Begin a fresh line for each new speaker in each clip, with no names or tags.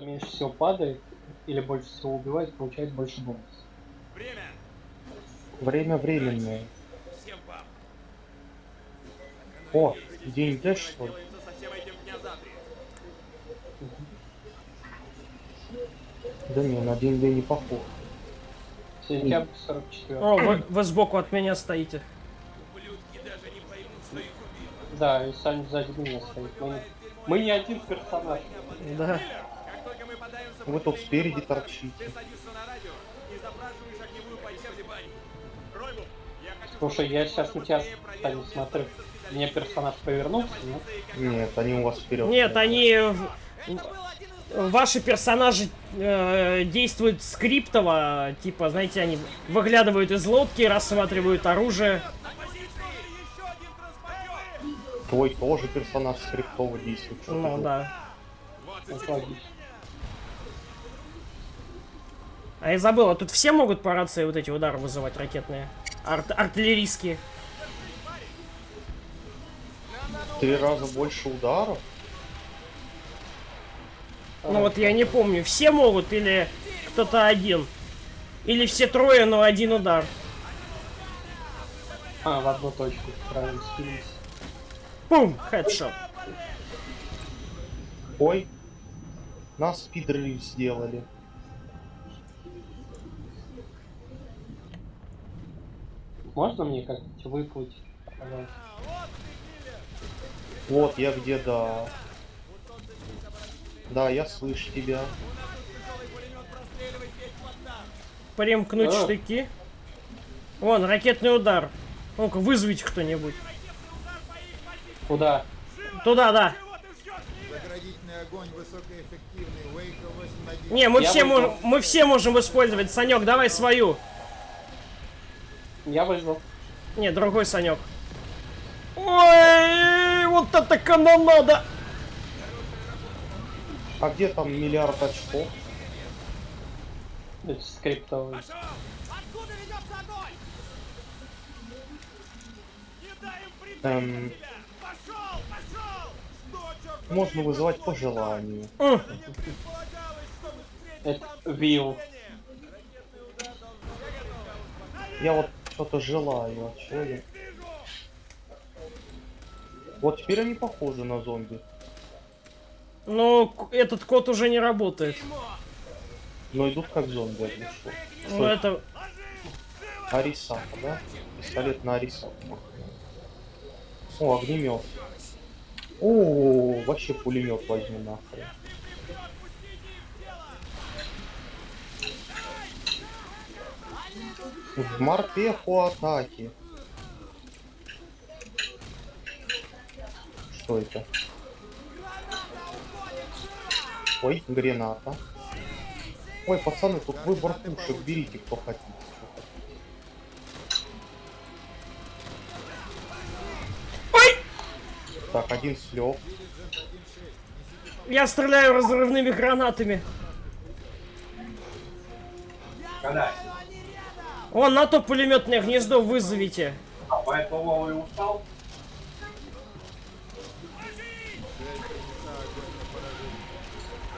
меньше всего падает или больше всего убивает, получает больше бонус.
Время!
Время временное.
Всем вам!
О, день Д, что ли? Да не, на день Д не похож.
Сентябрь 44.
О, вы, вы сбоку от меня стоите.
Ублюдки даже не поймут, что их убило.
Да, и Саня сзади меня стоит. Мы, мы не один персонаж.
Да.
Как только мы подаемся
Вы тут спереди торчите.
Слушай, я сейчас на тебя, Саня, смотрю. Мне персонаж повернулся, нет?
Нет, они у вас вперед.
Нет, они... Ваши персонажи э, действуют скриптово, типа, знаете, они выглядывают из лодки, рассматривают оружие.
Твой тоже персонаж скриптово действует.
Ну да.
Вот
А я забыл, а тут все могут по рации вот эти удары вызывать ракетные? Арт- артиллерийские.
Три раза больше ударов?
Ну вот я не помню, все могут или кто-то один? Или все трое, но один удар?
А, в одну точку. Правильно.
Пум, хедшот.
Ой, нас спидрелив сделали.
Можно мне как-нибудь выплыть? Пожалуйста.
Вот я где, да. Да, я слышу тебя.
Примкнуть
А.
штыки. Вон, ракетный удар. Ну-ка, вызовите кто-нибудь.
Куда?
Туда, да.
Заградительный огонь высокоэффективный. Вейка 8
Не, мы
Я
все, можем, мы все можем использовать. Санек, давай свою.
Я вызвал.
Не, другой Санек. Ой, вот это канонада.
А где там миллиард очков?
Это скриптовый.
Откуда ведется огонь? Не дай им прийти!
Эм, можно вызывать по желанию.
Это Вилл.
Я вот что-то желаю, а чё я? Вот теперь они похожи на зомби.
Ну, к- этот код уже не работает.
Но идут как зомби, что.
Ну, это...
Арисата, да? Пистолет на Арисату. О, огнемет. О, вообще пулемет возьму нахрен. В морпеху атаки. Что это? Ой, граната. Ой, пацаны, тут выбор пушек, берите, кто хотите. хотите. Так, один слег.
Я стреляю разрывными гранатами. Вон, на то пулеметное гнездо вызовите.
Поэтому и устал.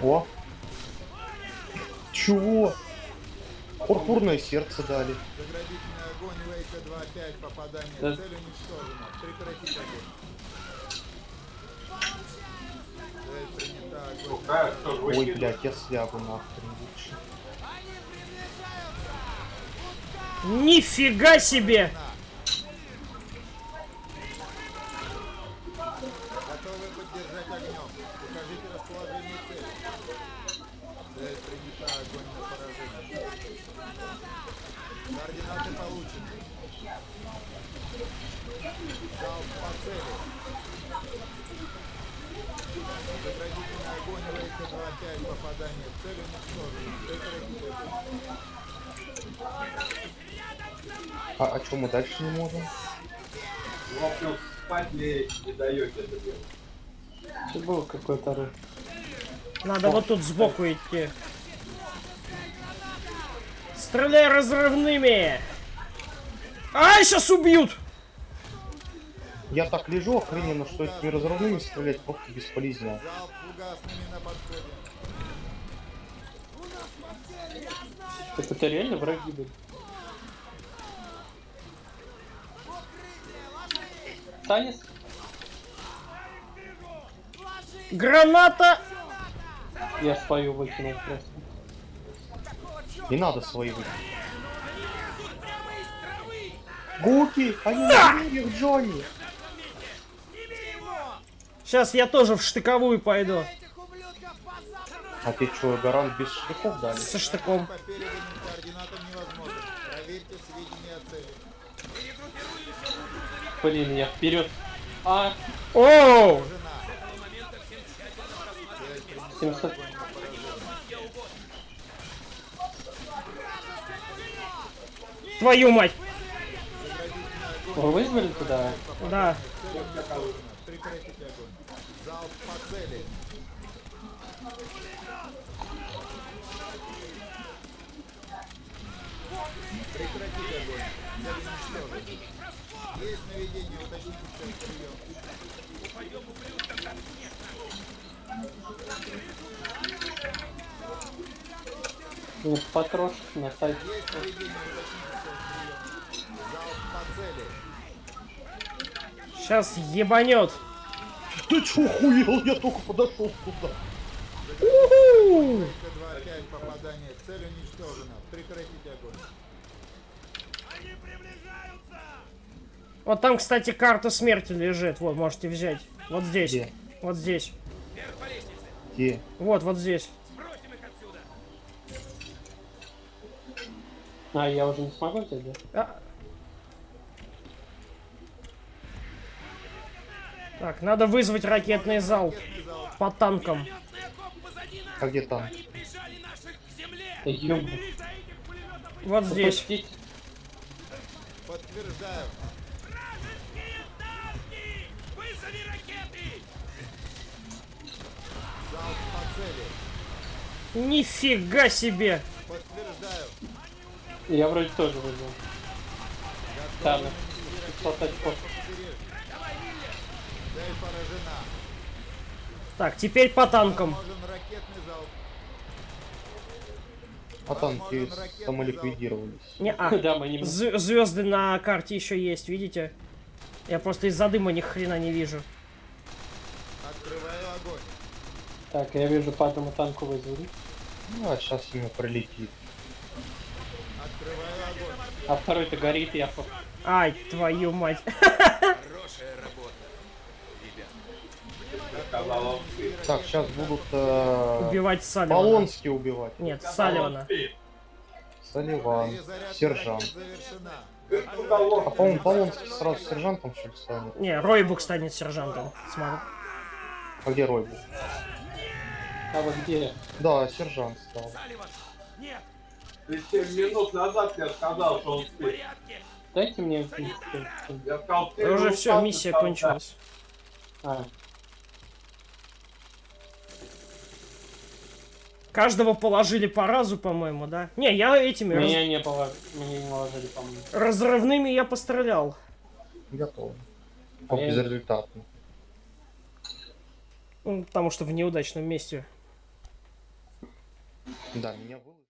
О! Чего? Пурпурное сердце дали.
Заградительный огонь Вейка 2-5. Попадание
Да.
в цель уничтожено. Прекратить огонь. Цель принята. Огонь.
Ой, блядь, я слягу нахрен лучше.
Огонь Вейка 2-5. Попадание в цель. Прекратить огонь.
А, а что мы дальше не можем?
Вопрос, спать ли не даете это делать?
Что было какой-то ру?
Надо вот тут сбоку идти. Стреляй разрывными! А, сейчас убьют!
Я так лежу охрененно, что этими разрывными стрелять просто бесполезно.
Так это реально враги были. Танец?
Граната!
Я свою выкинул просто.
Не надо свои выйти. Гуки! Они на деревьях, Джонни!
Сейчас я тоже в штыковую пойду.
А ты что, гарант без штрихов дали?
Со штыком.
Блин, я вперед. А,
Оу!
700.
Твою мать!
Вы вызвали туда?
Да.
Прекратите огонь. Залп по цели.
Ну, потрошек на сайте.
Сейчас ебанет.
Ты чё, охуел? Я только подошел сюда.
Уху!
Т-2-5 попадание. Цель уничтожена. Прекратите огонь.
Вот там, кстати, карта смерти лежит. Вот, можете взять. Вот здесь.
Где?
Вот здесь.
Где?
Вот, вот здесь.
А, я уже не смогу взять, да?
А. Так, надо вызвать ракетный залп по танкам.
А где там?
Да ёб...
Вот здесь.
Подтверждаю. Залп по цели.
Нифига себе!
Я вроде тоже вызвал. Да, да. 500 очков.
Так, теперь по танкам.
А танки самоликвидировались.
Не, а.
Да, мы не...
Звезды на карте еще есть, видите? Я просто из-за дыма ни хрена не вижу.
Открываю огонь.
Так, я вижу по одному танку вызвали.
Ну, а сейчас ему прилетит.
А второй-то горит, я... по-
Ай, твою мать.
Так, сейчас будут э,
Убивать Салливана.
Полонски убивать.
Нет, Салливана.
Перезарядка
сержант. А по-моему, Полонский сразу сержантом что ли станет?
Не, Ройбук станет сержантом. Смотри.
А где Рой был?
А вот где?
Да, сержант стал.
Ты 7 минут назад я сказал, что он спит.
Дайте мне...
Я сказал, ты
Да уже все, миссия
сказал,
кончилась.
А,
Каждого положили по разу, по-моему, да? Не, я этими раз-
меня не было... Мне не наложили, по-моему.
разрывными я пострелял.
Готово.
А я-
безрезультатно.
Ну, потому что в неудачном месте.
Да, меня выложили.